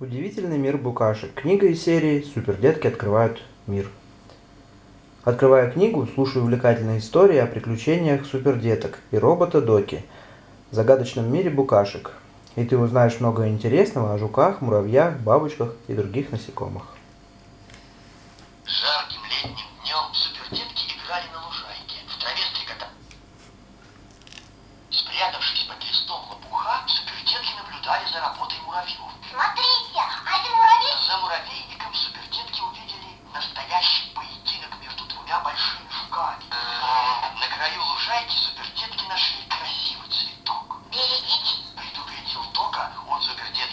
Удивительный мир букашек. Книга из серии «Супердетки открывают мир». Открывая книгу, слушаю увлекательные истории о приключениях супердеток и робота Доки в загадочном мире букашек. И ты узнаешь много интересного о жуках, муравьях, бабочках и других насекомых. Жарким летним днем супердетки играли на лужайке. В траве стрекота. Спрятавшись под листом лопуха, супердетки наблюдали за работой муравьев. Смотри, Уважайте, супердетки нашли красивый цветок. Берегите. Предупредил Тока, он супердет